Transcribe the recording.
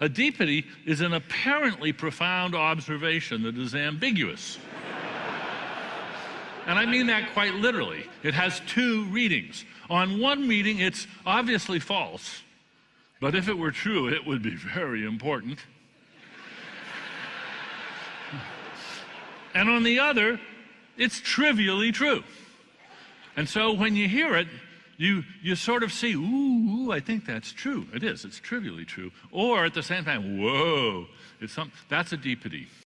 A deepity is an apparently profound observation that is ambiguous. and I mean that quite literally. It has two readings. On one reading, it's obviously false, but if it were true, it would be very important. and on the other, it's trivially true. And so when you hear it, you, you sort of see, ooh, ooh, I think that's true. It is, it's trivially true. Or at the same time, whoa, it's some, that's a deepity.